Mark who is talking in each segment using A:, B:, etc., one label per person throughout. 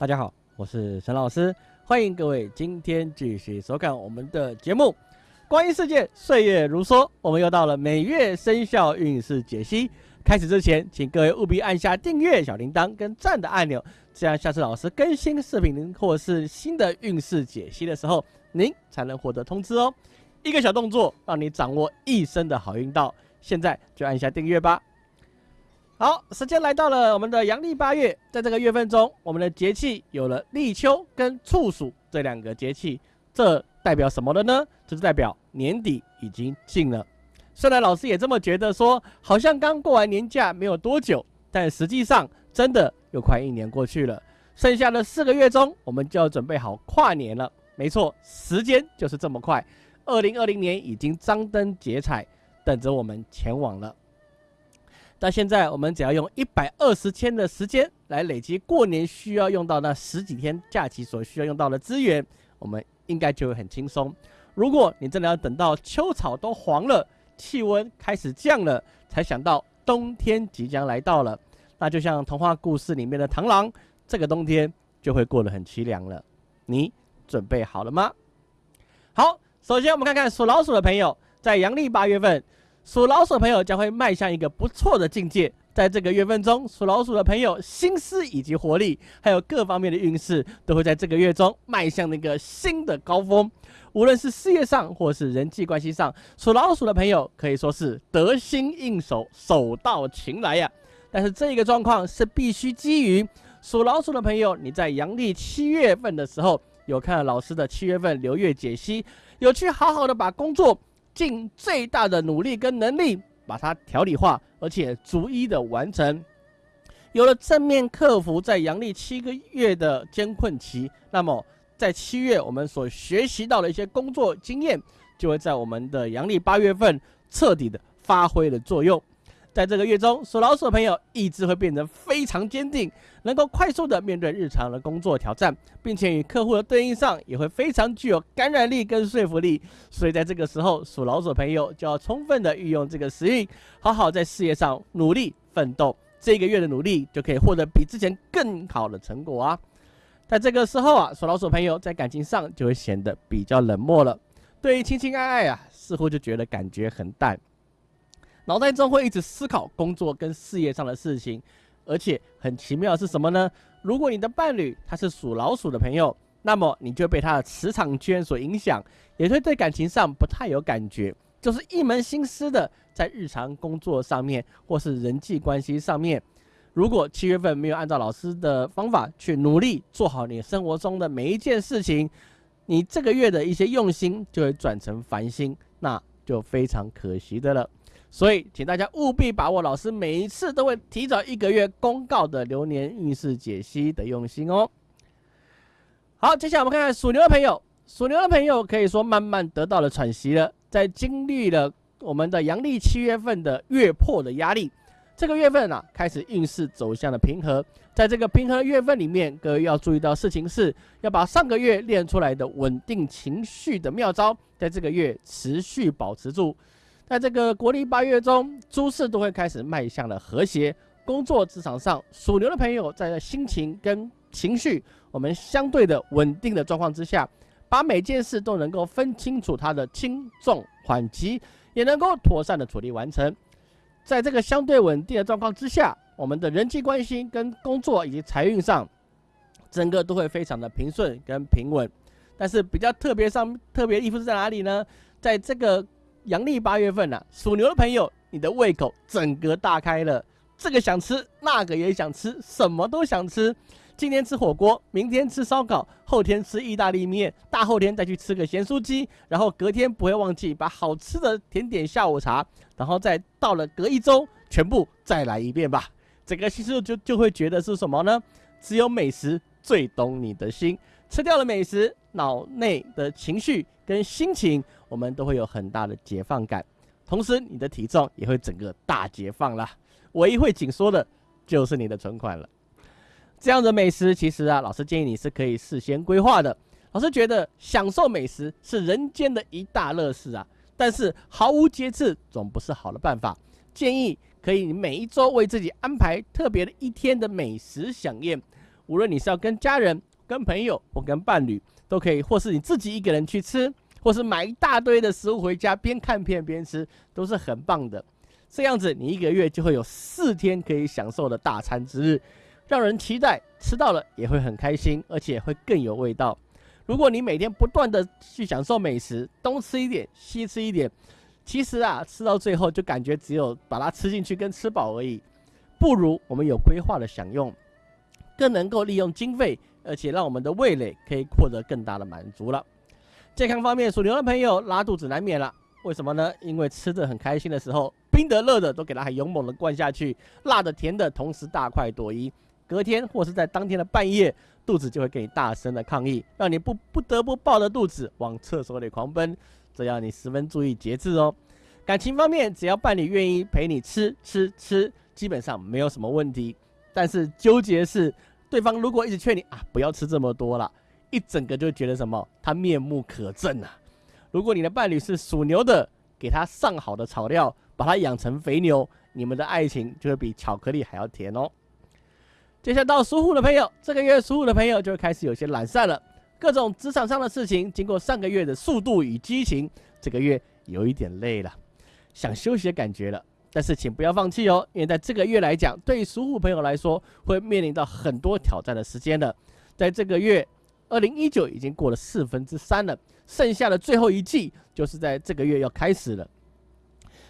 A: 大家好，我是沈老师，欢迎各位今天继续收看我们的节目《光阴世界岁月如梭》。我们又到了每月生肖运势解析。开始之前，请各位务必按下订阅、小铃铛跟赞的按钮，这样下次老师更新视频或是新的运势解析的时候，您才能获得通知哦。一个小动作，让你掌握一生的好运道。现在就按下订阅吧。好，时间来到了我们的阳历八月，在这个月份中，我们的节气有了立秋跟处暑这两个节气，这代表什么的呢？这是代表年底已经近了。虽然老师也这么觉得，说好像刚过完年假没有多久，但实际上真的又快一年过去了。剩下的四个月中，我们就要准备好跨年了。没错，时间就是这么快，二零二零年已经张灯结彩，等着我们前往了。但现在我们只要用一百二十天的时间来累积过年需要用到那十几天假期所需要用到的资源，我们应该就会很轻松。如果你真的要等到秋草都黄了，气温开始降了，才想到冬天即将来到了，那就像童话故事里面的螳螂，这个冬天就会过得很凄凉了。你准备好了吗？好，首先我们看看属老鼠的朋友，在阳历八月份。属老鼠朋友将会迈向一个不错的境界，在这个月份中，属老鼠的朋友心思以及活力，还有各方面的运势，都会在这个月中迈向那个新的高峰。无论是事业上或是人际关系上，属老鼠的朋友可以说是得心应手，手到擒来呀。但是这个状况是必须基于属老鼠的朋友，你在阳历七月份的时候有看老师的七月份流月解析，有去好好的把工作。尽最大的努力跟能力把它条理化，而且逐一的完成。有了正面克服在阳历七个月的艰困期，那么在七月我们所学习到的一些工作经验，就会在我们的阳历八月份彻底的发挥了作用。在这个月中，属老鼠的朋友意志会变得非常坚定，能够快速的面对日常的工作挑战，并且与客户的对应上也会非常具有感染力跟说服力。所以在这个时候，属老鼠的朋友就要充分的运用这个时运，好好在事业上努力奋斗。这个月的努力就可以获得比之前更好的成果啊！在这个时候啊，属老鼠朋友在感情上就会显得比较冷漠了，对于亲亲爱爱啊，似乎就觉得感觉很淡。脑袋中会一直思考工作跟事业上的事情，而且很奇妙的是什么呢？如果你的伴侣他是属老鼠的朋友，那么你就被他的磁场圈所影响，也会对感情上不太有感觉，就是一门心思的在日常工作上面或是人际关系上面。如果七月份没有按照老师的方法去努力做好你生活中的每一件事情，你这个月的一些用心就会转成烦心，那就非常可惜的了。所以，请大家务必把握老师每一次都会提早一个月公告的流年运势解析的用心哦。好，接下来我们看看属牛的朋友，属牛的朋友可以说慢慢得到了喘息了，在经历了我们的阳历七月份的月破的压力，这个月份啊开始运势走向了平和。在这个平和的月份里面，各位要注意到事情是要把上个月练出来的稳定情绪的妙招，在这个月持续保持住。在这个国历八月中，诸事都会开始迈向了和谐。工作职场上，属牛的朋友在心情跟情绪我们相对的稳定的状况之下，把每件事都能够分清楚它的轻重缓急，也能够妥善的处理完成。在这个相对稳定的状况之下，我们的人际关系跟工作以及财运上，整个都会非常的平顺跟平稳。但是比较特别上特别的衣服是在哪里呢？在这个。阳历八月份呢，属牛的朋友，你的胃口整个大开了，这个想吃，那个也想吃，什么都想吃。今天吃火锅，明天吃烧烤，后天吃意大利面，大后天再去吃个咸酥鸡，然后隔天不会忘记把好吃的甜点下午茶，然后再到了隔一周，全部再来一遍吧。整个心思就就会觉得是什么呢？只有美食最懂你的心。吃掉了美食，脑内的情绪跟心情，我们都会有很大的解放感，同时你的体重也会整个大解放了。唯一会紧缩的，就是你的存款了。这样的美食，其实啊，老师建议你是可以事先规划的。老师觉得享受美食是人间的一大乐事啊，但是毫无节制总不是好的办法。建议可以每一周为自己安排特别的一天的美食享宴。无论你是要跟家人、跟朋友或跟伴侣，都可以，或是你自己一个人去吃，或是买一大堆的食物回家，边看片边吃，都是很棒的。这样子，你一个月就会有四天可以享受的大餐之日，让人期待，吃到了也会很开心，而且会更有味道。如果你每天不断的去享受美食，东吃一点，西吃一点，其实啊，吃到最后就感觉只有把它吃进去跟吃饱而已。不如我们有规划的享用，更能够利用经费，而且让我们的味蕾可以获得更大的满足了。健康方面，属牛的朋友拉肚子难免了，为什么呢？因为吃的很开心的时候，冰的热的都给他很勇猛的灌下去，辣的甜的同时大快朵颐，隔天或是在当天的半夜，肚子就会给你大声的抗议，让你不不得不抱着肚子往厕所里狂奔，这要你十分注意节制哦。感情方面，只要伴侣愿意陪你吃吃吃。基本上没有什么问题，但是纠结是对方如果一直劝你啊不要吃这么多了，一整个就觉得什么他面目可憎啊。如果你的伴侣是属牛的，给他上好的草料，把他养成肥牛，你们的爱情就会比巧克力还要甜哦。接下来到属虎的朋友，这个月属虎的朋友就会开始有些懒散了，各种职场上的事情，经过上个月的速度与激情，这个月有一点累了，想休息的感觉了。但是请不要放弃哦，因为在这个月来讲，对于属虎朋友来说，会面临到很多挑战的时间的。在这个月，二零一九已经过了四分之三了，剩下的最后一季就是在这个月要开始了。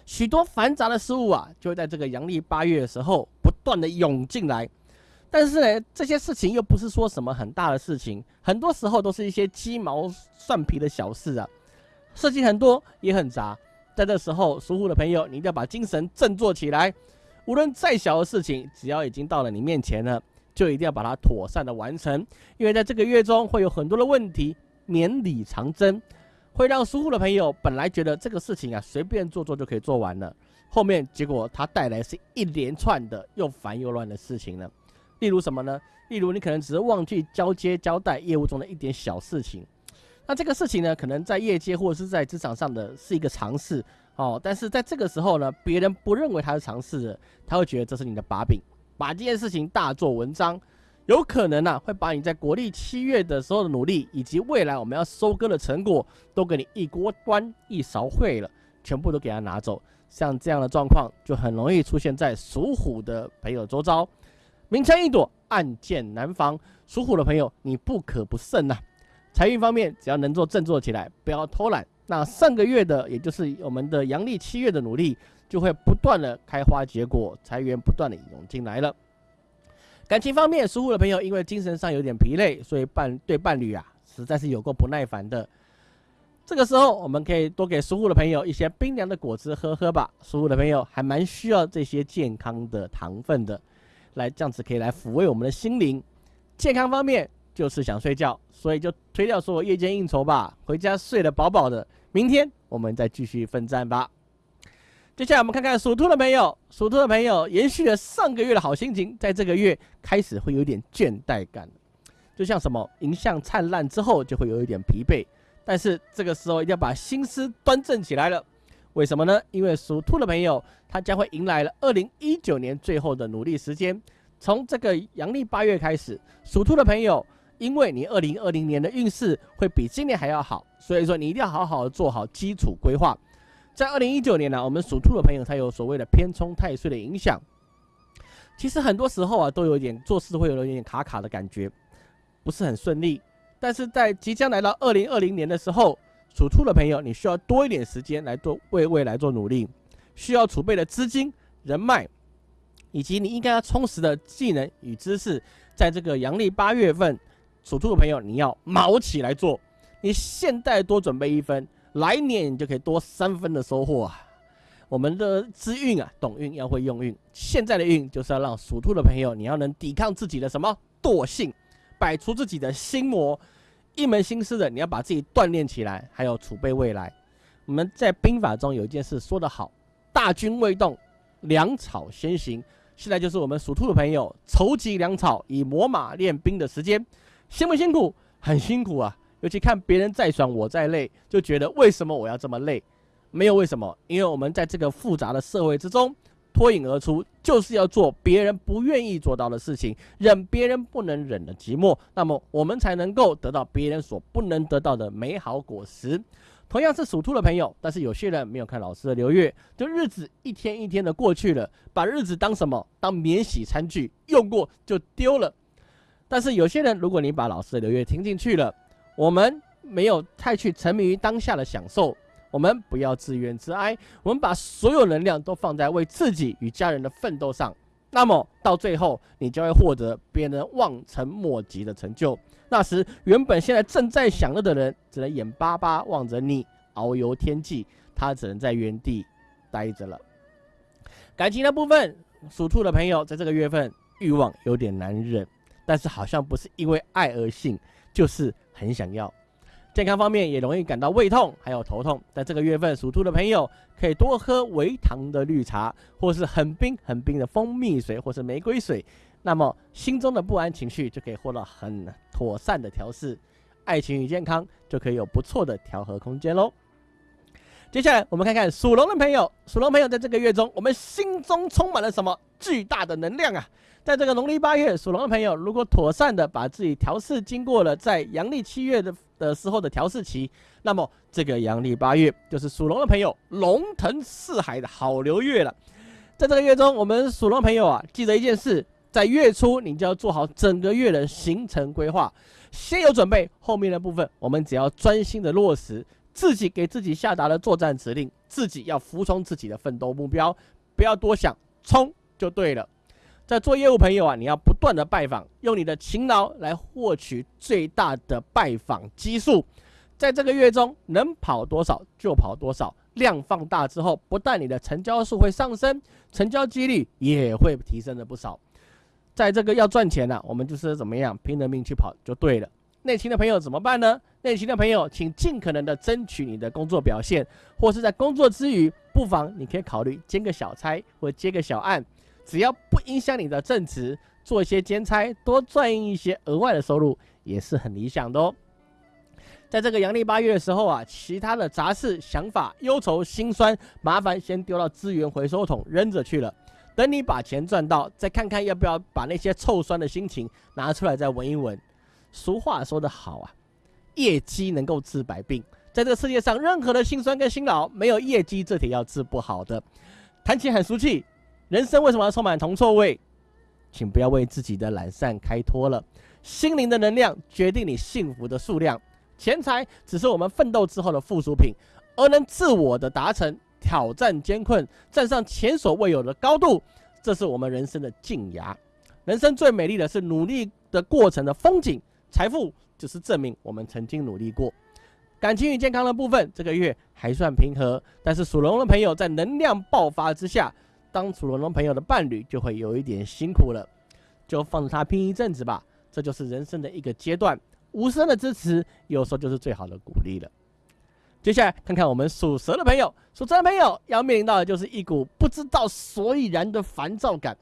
A: 许多繁杂的事物啊，就会在这个阳历八月的时候不断的涌进来。但是呢，这些事情又不是说什么很大的事情，很多时候都是一些鸡毛蒜皮的小事啊，事情很多也很杂。在这时候，属虎的朋友，你一定要把精神振作起来。无论再小的事情，只要已经到了你面前了，就一定要把它妥善的完成。因为在这个月中，会有很多的问题绵里藏针，会让疏忽的朋友本来觉得这个事情啊随便做做就可以做完了，后面结果它带来是一连串的又烦又乱的事情了。例如什么呢？例如你可能只是忘记交接交代业务中的一点小事情。那这个事情呢，可能在业界或者是在职场上的是一个尝试哦，但是在这个时候呢，别人不认为他是尝试的，他会觉得这是你的把柄，把这件事情大做文章，有可能呢会把你在国历七月的时候的努力，以及未来我们要收割的成果，都给你一锅端一勺烩了，全部都给他拿走。像这样的状况，就很容易出现在属虎的朋友周遭，明枪易躲，暗箭难防。属虎的朋友，你不可不慎呐。财运方面，只要能做振作起来，不要偷懒，那上个月的，也就是我们的阳历七月的努力，就会不断的开花结果，财源不断的涌进来了。感情方面，属虎的朋友因为精神上有点疲累，所以伴对伴侣啊，实在是有够不耐烦的。这个时候，我们可以多给属虎的朋友一些冰凉的果汁喝喝吧。属虎的朋友还蛮需要这些健康的糖分的，来这样子可以来抚慰我们的心灵。健康方面。就是想睡觉，所以就推掉所有夜间应酬吧，回家睡得饱饱的。明天我们再继续奋战吧。接下来我们看看属兔的朋友，属兔的朋友延续了上个月的好心情，在这个月开始会有点倦怠感，就像什么迎向灿烂之后就会有一点疲惫，但是这个时候一定要把心思端正起来了。为什么呢？因为属兔的朋友他将会迎来了二零一九年最后的努力时间，从这个阳历八月开始，属兔的朋友。因为你二零二零年的运势会比今年还要好，所以说你一定要好好做好基础规划。在二零一九年呢，我们属兔的朋友才有所谓的偏冲太岁的影响，其实很多时候啊都有一点做事会有一点卡卡的感觉，不是很顺利。但是在即将来到二零二零年的时候，属兔的朋友你需要多一点时间来做为未来做努力，需要储备的资金、人脉，以及你应该要充实的技能与知识，在这个阳历八月份。属兔的朋友，你要卯起来做，你现在多准备一分，来年你就可以多三分的收获啊！我们的资运啊，懂运要会用运，现在的运就是要让属兔的朋友，你要能抵抗自己的什么惰性，摆出自己的心魔，一门心思的你要把自己锻炼起来，还有储备未来。我们在兵法中有一件事说得好：大军未动，粮草先行。现在就是我们属兔的朋友筹集粮草，以磨马练兵的时间。辛不辛苦？很辛苦啊！尤其看别人再爽，我在累，就觉得为什么我要这么累？没有为什么，因为我们在这个复杂的社会之中，脱颖而出，就是要做别人不愿意做到的事情，忍别人不能忍的寂寞，那么我们才能够得到别人所不能得到的美好果实。同样是属兔的朋友，但是有些人没有看老师的流月，就日子一天一天的过去了，把日子当什么？当免洗餐具，用过就丢了。但是有些人，如果你把老师的流月听进去了，我们没有太去沉迷于当下的享受，我们不要自怨自哀，我们把所有能量都放在为自己与家人的奋斗上，那么到最后，你就会获得别人望尘莫及的成就。那时，原本现在正在享乐的人，只能眼巴巴望着你遨游天际，他只能在原地待着了。感情的部分，属兔的朋友在这个月份欲望有点难忍，但是好像不是因为爱而性，就是很想要。健康方面也容易感到胃痛，还有头痛。在这个月份，属兔的朋友可以多喝微糖的绿茶，或是很冰很冰的蜂蜜水，或是玫瑰水。那么心中的不安情绪就可以获得很妥善的调试，爱情与健康就可以有不错的调和空间喽。接下来我们看看属龙的朋友，属龙朋友在这个月中，我们心中充满了什么巨大的能量啊！在这个农历八月，属龙的朋友如果妥善的把自己调试，经过了在阳历七月的的时候的调试期，那么这个阳历八月就是属龙的朋友龙腾四海的好流月了。在这个月中，我们属龙朋友啊，记得一件事。在月初，你就要做好整个月的行程规划，先有准备，后面的部分我们只要专心的落实自己给自己下达的作战指令，自己要服从自己的奋斗目标，不要多想，冲就对了。在做业务朋友啊，你要不断的拜访，用你的勤劳来获取最大的拜访基数，在这个月中能跑多少就跑多少，量放大之后，不但你的成交数会上升，成交几率也会提升了不少。在这个要赚钱呢，我们就是怎么样拼了命去跑就对了。内勤的朋友怎么办呢？内勤的朋友，请尽可能的争取你的工作表现，或是在工作之余，不妨你可以考虑兼个小差或接个小案，只要不影响你的正职，做一些兼差，多赚一些额外的收入，也是很理想的哦。在这个阳历八月的时候啊，其他的杂事、想法、忧愁、心酸、麻烦，先丢到资源回收桶扔着去了。等你把钱赚到，再看看要不要把那些臭酸的心情拿出来再闻一闻。俗话说得好啊，业绩能够治百病。在这世界上，任何的辛酸跟辛劳，没有业绩这铁要治不好的。谈钱很俗气，人生为什么要充满铜臭味？请不要为自己的懒散开脱了。心灵的能量决定你幸福的数量，钱财只是我们奋斗之后的附属品，而能自我的达成。挑战艰困，站上前所未有的高度，这是我们人生的静雅。人生最美丽的是努力的过程的风景，财富只是证明我们曾经努力过。感情与健康的部分，这个月还算平和，但是属龙的朋友在能量爆发之下，当属龙龙朋友的伴侣就会有一点辛苦了，就放着他拼一阵子吧。这就是人生的一个阶段，无声的支持有时候就是最好的鼓励了。接下来看看我们属蛇的朋友，属蛇的朋友要面临到的就是一股不知道所以然的烦躁感，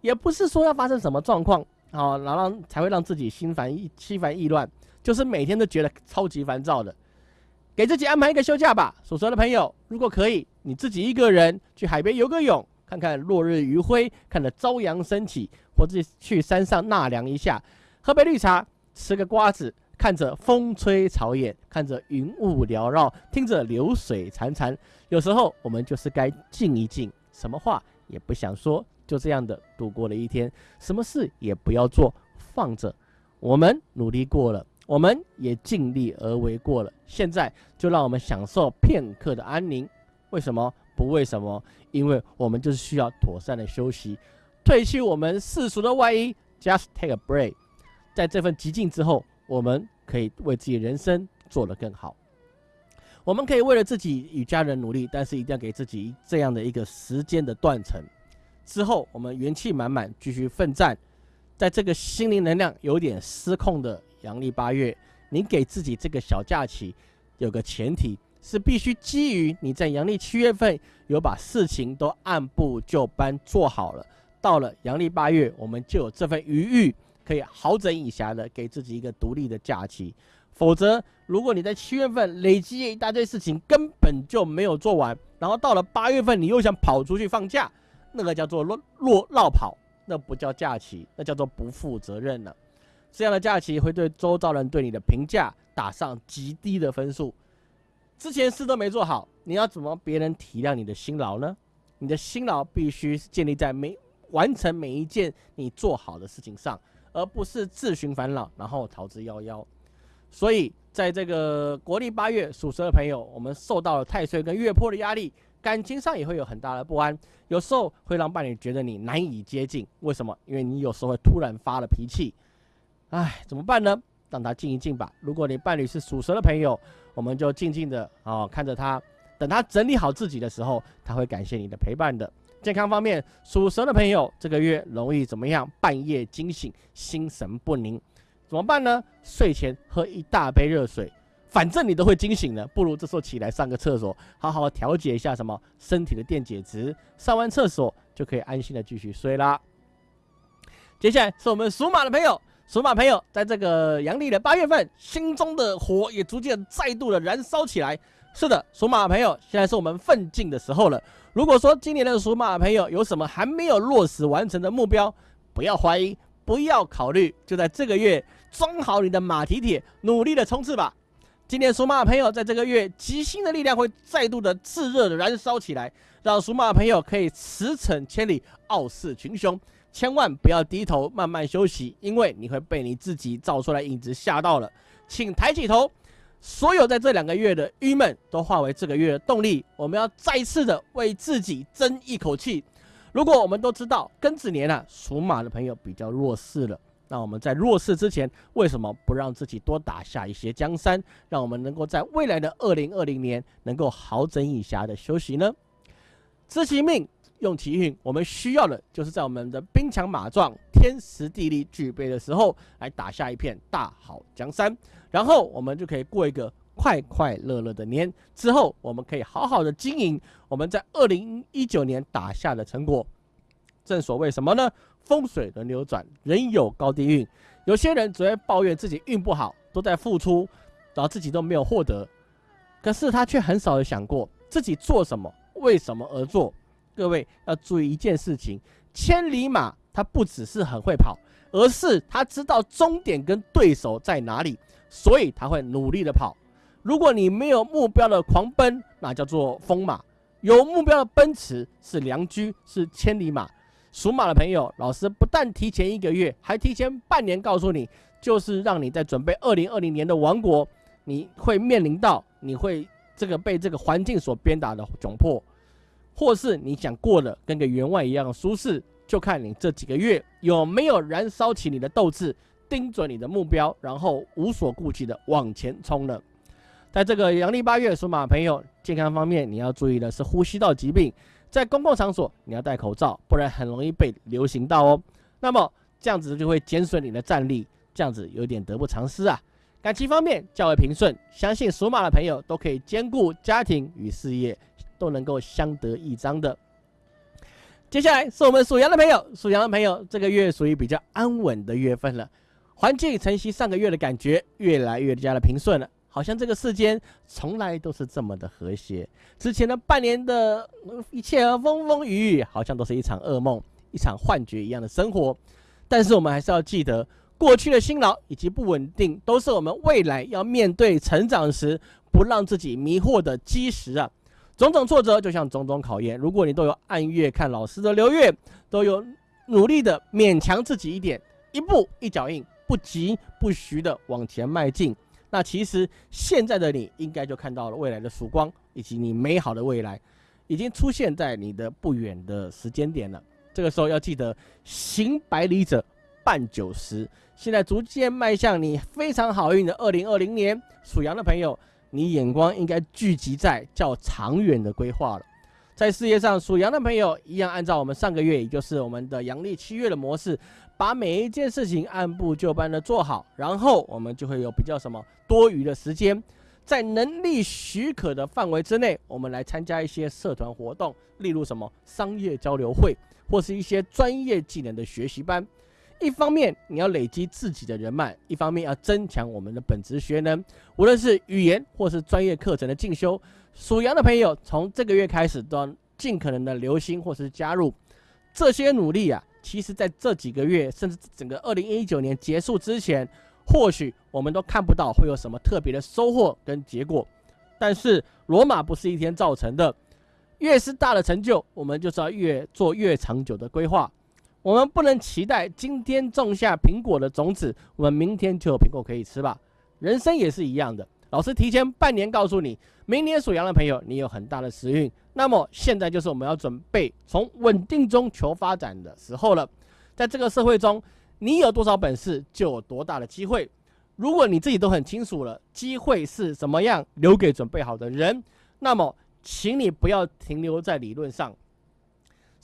A: 也不是说要发生什么状况啊，然后才会让自己心烦意心烦意乱，就是每天都觉得超级烦躁的。给自己安排一个休假吧，属蛇的朋友，如果可以，你自己一个人去海边游个泳，看看落日余晖，看着朝阳升起，或者去山上纳凉一下，喝杯绿茶，吃个瓜子。看着风吹草野，看着云雾缭绕，听着流水潺潺。有时候我们就是该静一静，什么话也不想说，就这样的度过了一天，什么事也不要做，放着。我们努力过了，我们也尽力而为过了，现在就让我们享受片刻的安宁。为什么不为什么？因为我们就是需要妥善的休息，褪去我们世俗的外衣，just take a break。在这份寂静之后，我们。可以为自己人生做得更好。我们可以为了自己与家人努力，但是一定要给自己这样的一个时间的断层。之后，我们元气满满，继续奋战。在这个心灵能量有点失控的阳历八月，您给自己这个小假期，有个前提是必须基于你在阳历七月份有把事情都按部就班做好了。到了阳历八月，我们就有这份余裕。可以好整以暇的给自己一个独立的假期，否则如果你在七月份累积一大堆事情根本就没有做完，然后到了八月份你又想跑出去放假，那个叫做落落绕跑，那不叫假期，那叫做不负责任了。这样的假期会对周遭人对你的评价打上极低的分数。之前事都没做好，你要怎么别人体谅你的辛劳呢？你的辛劳必须建立在每完成每一件你做好的事情上，而不是自寻烦恼，然后逃之夭夭。所以，在这个国历八月属蛇的朋友，我们受到了太岁跟月破的压力，感情上也会有很大的不安，有时候会让伴侣觉得你难以接近。为什么？因为你有时候会突然发了脾气。唉，怎么办呢？让他静一静吧。如果你伴侣是属蛇的朋友，我们就静静的哦看着他，等他整理好自己的时候，他会感谢你的陪伴的。健康方面，属蛇的朋友这个月容易怎么样？半夜惊醒，心神不宁，怎么办呢？睡前喝一大杯热水，反正你都会惊醒了，不如这时候起来上个厕所，好好调节一下什么身体的电解质。上完厕所就可以安心的继续睡啦。接下来是我们属马的朋友。属马朋友，在这个阳历的八月份，心中的火也逐渐再度的燃烧起来。是的，属马朋友，现在是我们奋进的时候了。如果说今年的属马朋友有什么还没有落实完成的目标，不要怀疑，不要考虑，就在这个月装好你的马蹄铁，努力的冲刺吧。今年属马朋友在这个月，吉星的力量会再度的炙热的燃烧起来，让属马朋友可以驰骋千里，傲视群雄。千万不要低头，慢慢休息，因为你会被你自己照出来影子吓到了。请抬起头，所有在这两个月的郁闷都化为这个月的动力。我们要再次的为自己争一口气。如果我们都知道庚子年啊，属马的朋友比较弱势了，那我们在弱势之前，为什么不让自己多打下一些江山，让我们能够在未来的二零二零年能够好整以暇的休息呢？知其命。用奇运，我们需要的就是在我们的兵强马壮、天时地利具备的时候，来打下一片大好江山，然后我们就可以过一个快快乐乐的年。之后，我们可以好好的经营我们在二零一九年打下的成果。正所谓什么呢？风水轮流转，人有高低运。有些人只会抱怨自己运不好，都在付出，然后自己都没有获得，可是他却很少有想过自己做什么，为什么而做。各位要注意一件事情：千里马它不只是很会跑，而是它知道终点跟对手在哪里，所以它会努力的跑。如果你没有目标的狂奔，那叫做疯马；有目标的奔驰是良驹，是千里马。属马的朋友，老师不但提前一个月，还提前半年告诉你，就是让你在准备二零二零年的王国，你会面临到你会这个被这个环境所鞭打的窘迫。或是你想过的跟个员外一样舒适，就看你这几个月有没有燃烧起你的斗志，盯准你的目标，然后无所顾忌的往前冲了。在这个阳历八月，属马朋友健康方面，你要注意的是呼吸道疾病，在公共场所你要戴口罩，不然很容易被流行到哦。那么这样子就会减损你的战力，这样子有点得不偿失啊。感情方面较为平顺，相信属马的朋友都可以兼顾家庭与事业。都能够相得益彰的。接下来是我们属羊的朋友，属羊的朋友这个月属于比较安稳的月份了，环境承袭上个月的感觉，越来越加的平顺了，好像这个世间从来都是这么的和谐。之前的半年的一切风风雨雨，好像都是一场噩梦、一场幻觉一样的生活。但是我们还是要记得，过去的辛劳以及不稳定，都是我们未来要面对成长时不让自己迷惑的基石啊。种种挫折就像种种考验，如果你都有按月看老师的流月，都有努力的勉强自己一点，一步一脚印，不急不徐的往前迈进，那其实现在的你应该就看到了未来的曙光，以及你美好的未来已经出现在你的不远的时间点了。这个时候要记得行百里者半九十，现在逐渐迈向你非常好运的二零二零年，属羊的朋友。你眼光应该聚集在较长远的规划了。在事业上，属羊的朋友一样按照我们上个月，也就是我们的阳历七月的模式，把每一件事情按部就班的做好，然后我们就会有比较什么多余的时间，在能力许可的范围之内，我们来参加一些社团活动，例如什么商业交流会，或是一些专业技能的学习班。一方面你要累积自己的人脉，一方面要增强我们的本职学能。无论是语言或是专业课程的进修，属羊的朋友从这个月开始都要尽可能的留心或是加入。这些努力啊，其实在这几个月，甚至整个二零一九年结束之前，或许我们都看不到会有什么特别的收获跟结果。但是罗马不是一天造成的，越是大的成就，我们就是要越做越长久的规划。我们不能期待今天种下苹果的种子，我们明天就有苹果可以吃吧？人生也是一样的。老师提前半年告诉你，明年属羊的朋友，你有很大的时运。那么现在就是我们要准备从稳定中求发展的时候了。在这个社会中，你有多少本事，就有多大的机会。如果你自己都很清楚了，机会是怎么样留给准备好的人，那么，请你不要停留在理论上。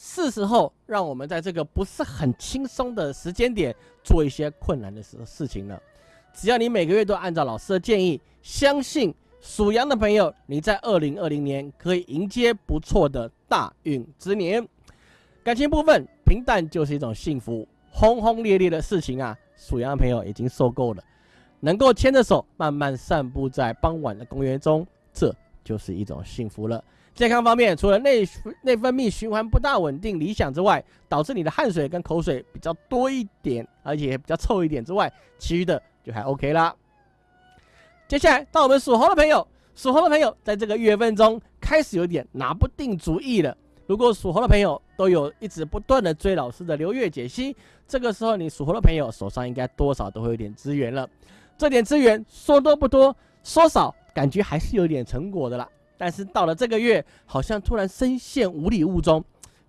A: 是时候让我们在这个不是很轻松的时间点，做一些困难的事事情了。只要你每个月都按照老师的建议，相信属羊的朋友，你在二零二零年可以迎接不错的大运之年。感情部分平淡就是一种幸福，轰轰烈烈的事情啊，属羊的朋友已经受够了。能够牵着手慢慢散步在傍晚的公园中，这就是一种幸福了。健康方面，除了内内分泌循环不大稳定、理想之外，导致你的汗水跟口水比较多一点，而且比较臭一点之外，其余的。就还 OK 啦。接下来到我们属猴的朋友，属猴的朋友在这个月份中开始有点拿不定主意了。如果属猴的朋友都有一直不断的追老师的流月解析，这个时候你属猴的朋友手上应该多少都会有点资源了。这点资源说多不多，说少感觉还是有点成果的啦。但是到了这个月，好像突然深陷无里雾中，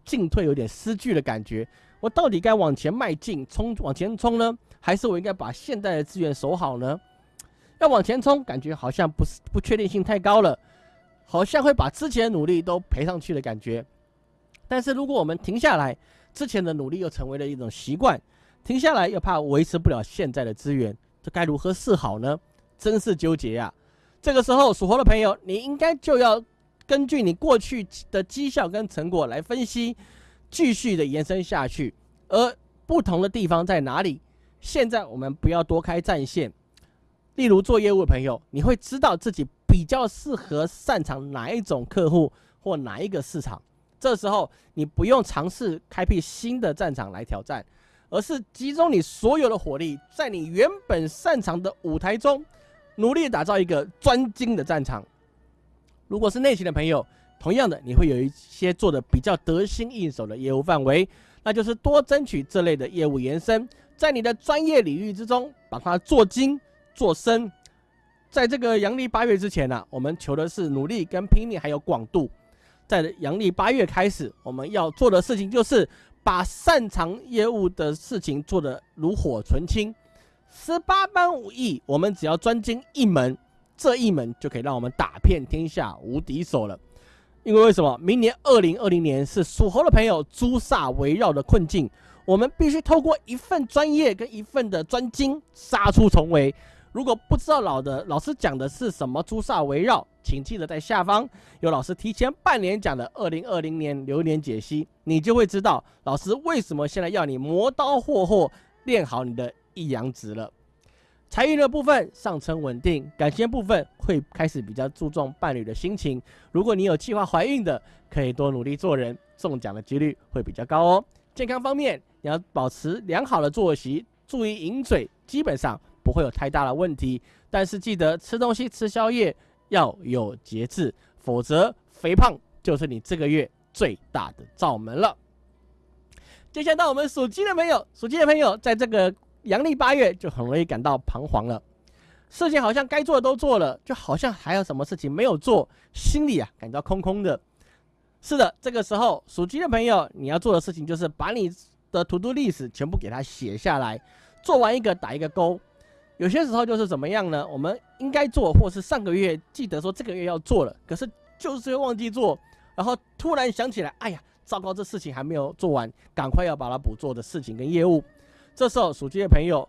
A: 进退有点失据的感觉。我到底该往前迈进，冲往前冲呢？还是我应该把现在的资源守好呢？要往前冲，感觉好像不是不确定性太高了，好像会把之前的努力都赔上去的感觉。但是如果我们停下来，之前的努力又成为了一种习惯，停下来又怕维持不了现在的资源，这该如何是好呢？真是纠结呀！这个时候属猴的朋友，你应该就要根据你过去的绩效跟成果来分析，继续的延伸下去，而不同的地方在哪里？现在我们不要多开战线，例如做业务的朋友，你会知道自己比较适合擅长哪一种客户或哪一个市场。这时候你不用尝试开辟新的战场来挑战，而是集中你所有的火力，在你原本擅长的舞台中，努力打造一个专精的战场。如果是内勤的朋友，同样的，你会有一些做的比较得心应手的业务范围，那就是多争取这类的业务延伸。在你的专业领域之中，把它做精做深。在这个阳历八月之前呢，我们求的是努力跟拼命，还有广度。在阳历八月开始，我们要做的事情就是把擅长业务的事情做得炉火纯青。十八般武艺，我们只要专精一门，这一门就可以让我们打遍天下无敌手了。因为为什么？明年二零二零年是属猴的朋友朱煞围绕的困境。我们必须透过一份专业跟一份的专精杀出重围。如果不知道老的老师讲的是什么朱砂围绕，请记得在下方有老师提前半年讲的二零二零年流年解析，你就会知道老师为什么现在要你磨刀霍霍练好你的一阳指了。财运的部分上升稳定，感情部分会开始比较注重伴侣的心情。如果你有计划怀孕的，可以多努力做人，中奖的几率会比较高哦。健康方面。你要保持良好的作息，注意饮水，基本上不会有太大的问题。但是记得吃东西、吃宵夜要有节制，否则肥胖就是你这个月最大的罩门了。接下来到我们属鸡的朋友，属鸡的朋友在这个阳历八月就很容易感到彷徨了，事情好像该做的都做了，就好像还有什么事情没有做，心里啊感到空空的。是的，这个时候属鸡的朋友，你要做的事情就是把你。的图图历史全部给它写下来，做完一个打一个勾。有些时候就是怎么样呢？我们应该做，或是上个月记得说这个月要做了，可是就是忘记做，然后突然想起来，哎呀，糟糕，这事情还没有做完，赶快要把它补做的事情跟业务。这时候属鸡的朋友，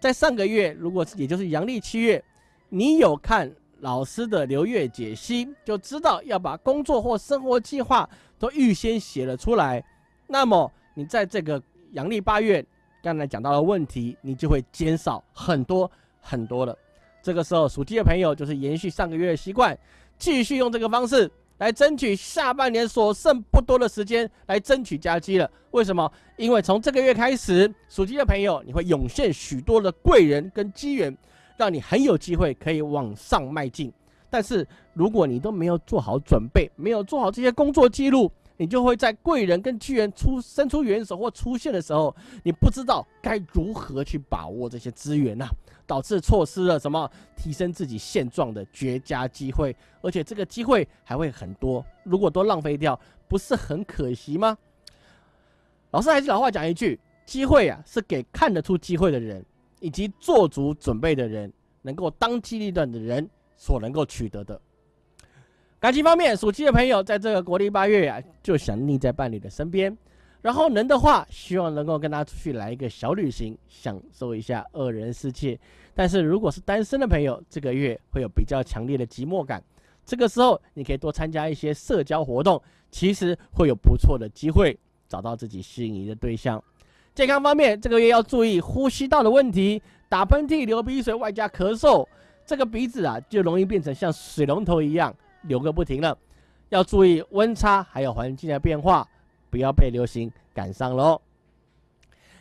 A: 在上个月，如果也就是阳历七月，你有看老师的流月解析，就知道要把工作或生活计划都预先写了出来，那么。你在这个阳历八月，刚才讲到的问题，你就会减少很多很多了。这个时候属鸡的朋友就是延续上个月的习惯，继续用这个方式来争取下半年所剩不多的时间来争取加机了。为什么？因为从这个月开始，属鸡的朋友你会涌现许多的贵人跟机缘，让你很有机会可以往上迈进。但是如果你都没有做好准备，没有做好这些工作记录，你就会在贵人跟机缘出伸出援手或出现的时候，你不知道该如何去把握这些资源呐，导致错失了什么提升自己现状的绝佳机会，而且这个机会还会很多，如果都浪费掉，不是很可惜吗？老师还是老话讲一句，机会啊是给看得出机会的人，以及做足准备的人，能够当机立断的人。所能够取得的感情方面，属鸡的朋友在这个国历八月呀，就想腻在伴侣的身边，然后能的话，希望能够跟他出去来一个小旅行，享受一下二人世界。但是如果是单身的朋友，这个月会有比较强烈的寂寞感，这个时候你可以多参加一些社交活动，其实会有不错的机会找到自己心仪的对象。健康方面，这个月要注意呼吸道的问题，打喷嚏、流鼻水，外加咳嗽。这个鼻子啊，就容易变成像水龙头一样流个不停了，要注意温差还有环境的变化，不要被流行赶上喽。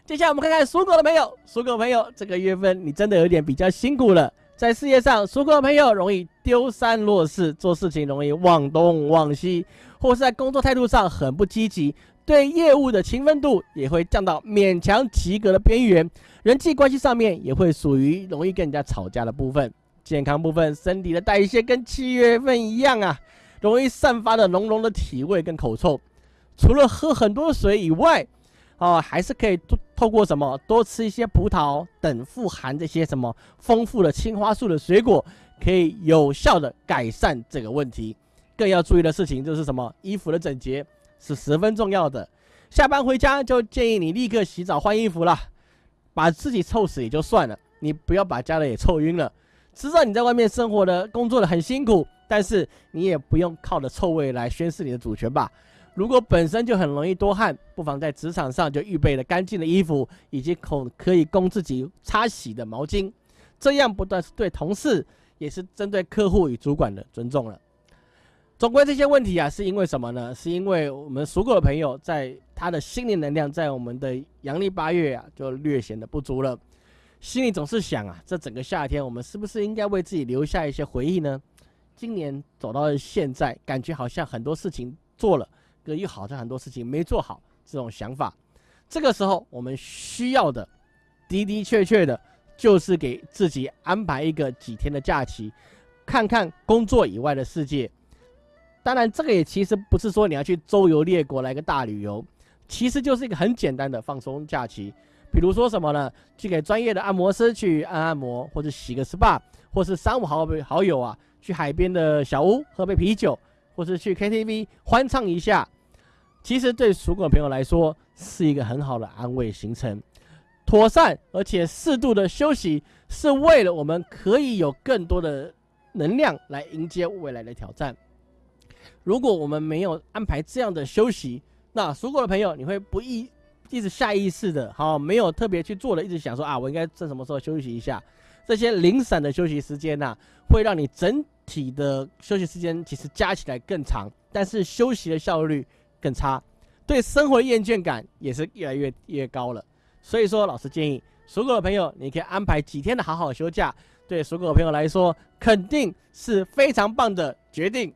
A: 接下来我们看看属狗的朋友，属狗朋友这个月份你真的有点比较辛苦了，在事业上，属狗的朋友容易丢三落四，做事情容易忘东忘西，或是在工作态度上很不积极，对业务的勤奋度也会降到勉强及格的边缘，人际关系上面也会属于容易跟人家吵架的部分。健康部分，身体的代谢跟七月份一样啊，容易散发的浓浓的体味跟口臭。除了喝很多水以外，哦，还是可以透透过什么多吃一些葡萄等富含这些什么丰富的青花素的水果，可以有效的改善这个问题。更要注意的事情就是什么，衣服的整洁是十分重要的。下班回家就建议你立刻洗澡换衣服了，把自己臭死也就算了，你不要把家人也臭晕了。知道你在外面生活的、工作的很辛苦，但是你也不用靠着臭味来宣示你的主权吧。如果本身就很容易多汗，不妨在职场上就预备了干净的衣服，以及可可以供自己擦洗的毛巾，这样不但是对同事，也是针对客户与主管的尊重了。总归这些问题啊，是因为什么呢？是因为我们属狗的朋友在他的心灵能量在我们的阳历八月啊，就略显得不足了。心里总是想啊，这整个夏天我们是不是应该为自己留下一些回忆呢？今年走到现在，感觉好像很多事情做了，可又好像很多事情没做好，这种想法。这个时候，我们需要的的的确确的，就是给自己安排一个几天的假期，看看工作以外的世界。当然，这个也其实不是说你要去周游列国来个大旅游，其实就是一个很简单的放松假期。比如说什么呢？去给专业的按摩师去按按摩，或者洗个 SPA，或是三五好好友啊，去海边的小屋喝杯啤酒，或是去 KTV 欢唱一下。其实对属狗朋友来说，是一个很好的安慰行程。妥善而且适度的休息，是为了我们可以有更多的能量来迎接未来的挑战。如果我们没有安排这样的休息，那属狗的朋友，你会不易。一直下意识的，好，没有特别去做的，一直想说啊，我应该在什么时候休息一下？这些零散的休息时间呐，会让你整体的休息时间其实加起来更长，但是休息的效率更差，对生活厌倦感也是越来越越高了。所以说，老师建议属狗的朋友，你可以安排几天的好好休假，对属狗的朋友来说，肯定是非常棒的决定。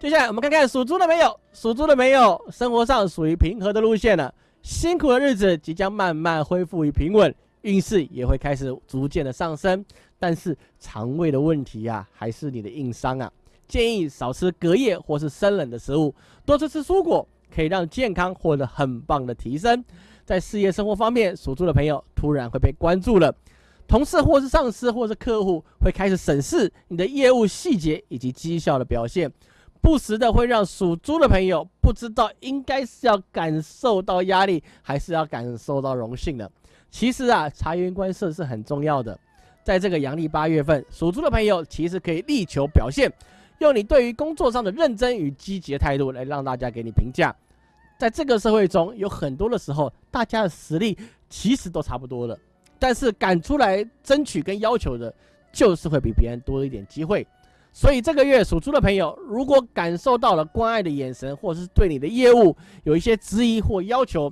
A: 接下来我们看看属猪的朋友，属猪的朋友生活上属于平和的路线了，辛苦的日子即将慢慢恢复于平稳，运势也会开始逐渐的上升。但是肠胃的问题呀，还是你的硬伤啊，建议少吃隔夜或是生冷的食物，多吃吃蔬果，可以让健康获得很棒的提升。在事业生活方面，属猪的朋友突然会被关注了，同事或是上司或是客户会开始审视你的业务细节以及绩效的表现。不时的会让属猪的朋友不知道应该是要感受到压力，还是要感受到荣幸的。其实啊，察言观色是很重要的。在这个阳历八月份，属猪的朋友其实可以力求表现，用你对于工作上的认真与积极的态度来让大家给你评价。在这个社会中，有很多的时候，大家的实力其实都差不多的，但是敢出来争取跟要求的，就是会比别人多一点机会。所以这个月属猪的朋友，如果感受到了关爱的眼神，或者是对你的业务有一些质疑或要求，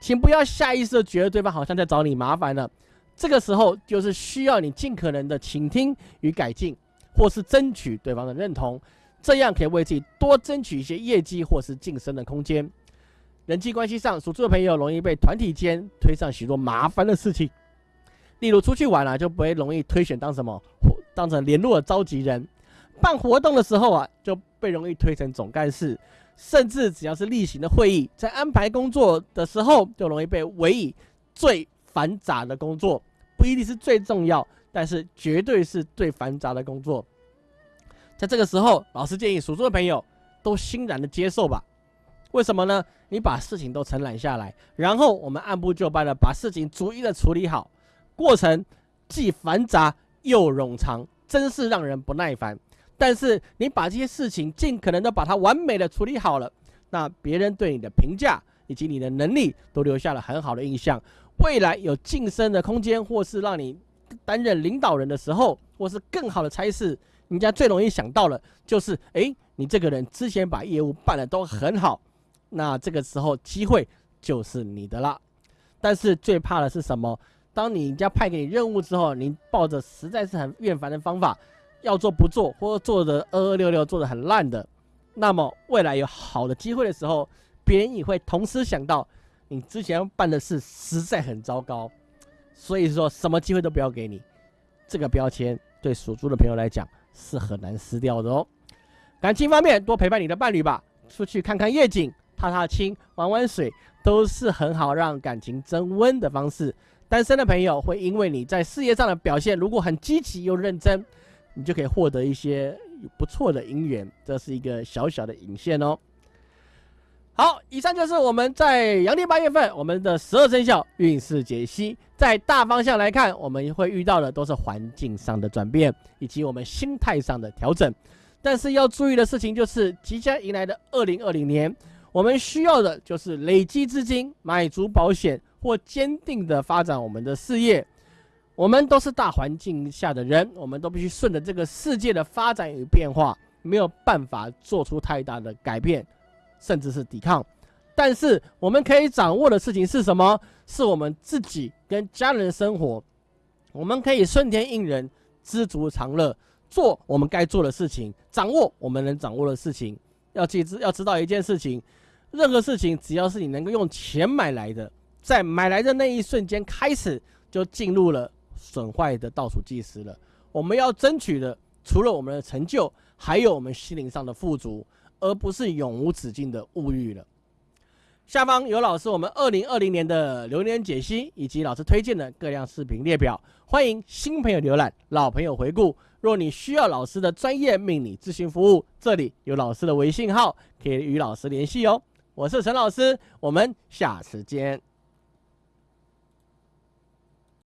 A: 请不要下意识的觉得对方好像在找你麻烦了。这个时候就是需要你尽可能的倾听与改进，或是争取对方的认同，这样可以为自己多争取一些业绩或是晋升的空间。人际关系上，属猪的朋友容易被团体间推上许多麻烦的事情，例如出去玩啊，就不会容易推选当什么，当成联络的召集人。办活动的时候啊，就被容易推成总干事，甚至只要是例行的会议，在安排工作的时候，就容易被委以最繁杂的工作，不一定是最重要，但是绝对是最繁杂的工作。在这个时候，老师建议属猪的朋友都欣然的接受吧。为什么呢？你把事情都承揽下来，然后我们按部就班的把事情逐一的处理好，过程既繁杂又冗长，真是让人不耐烦。但是你把这些事情尽可能的把它完美的处理好了，那别人对你的评价以及你的能力都留下了很好的印象。未来有晋升的空间，或是让你担任领导人的时候，或是更好的差事，人家最容易想到了就是，哎，你这个人之前把业务办的都很好，那这个时候机会就是你的了。但是最怕的是什么？当你人家派给你任务之后，你抱着实在是很厌烦的方法。要做不做，或者做的二二六六，做的很烂的，那么未来有好的机会的时候，别人也会同时想到你之前办的事实在很糟糕，所以说什么机会都不要给你。这个标签对属猪的朋友来讲是很难撕掉的哦。感情方面，多陪伴你的伴侣吧，出去看看夜景、踏踏青、玩玩水，都是很好让感情增温的方式。单身的朋友会因为你在事业上的表现，如果很积极又认真。你就可以获得一些不错的姻缘，这是一个小小的引线哦。好，以上就是我们在阳历八月份我们的十二生肖运势解析。在大方向来看，我们会遇到的都是环境上的转变，以及我们心态上的调整。但是要注意的事情就是，即将迎来的二零二零年，我们需要的就是累积资金、买足保险或坚定的发展我们的事业。我们都是大环境下的人，我们都必须顺着这个世界的发展与变化，没有办法做出太大的改变，甚至是抵抗。但是我们可以掌握的事情是什么？是我们自己跟家人的生活。我们可以顺天应人，知足常乐，做我们该做的事情，掌握我们能掌握的事情。要记知要知道一件事情，任何事情只要是你能够用钱买来的，在买来的那一瞬间开始，就进入了。损坏的倒数计时了。我们要争取的，除了我们的成就，还有我们心灵上的富足，而不是永无止境的物欲了。下方有老师我们二零二零年的流年解析，以及老师推荐的各样视频列表，欢迎新朋友浏览，老朋友回顾。若你需要老师的专业命理咨询服务，这里有老师的微信号，可以与老师联系哦。我是陈老师，我们下次见。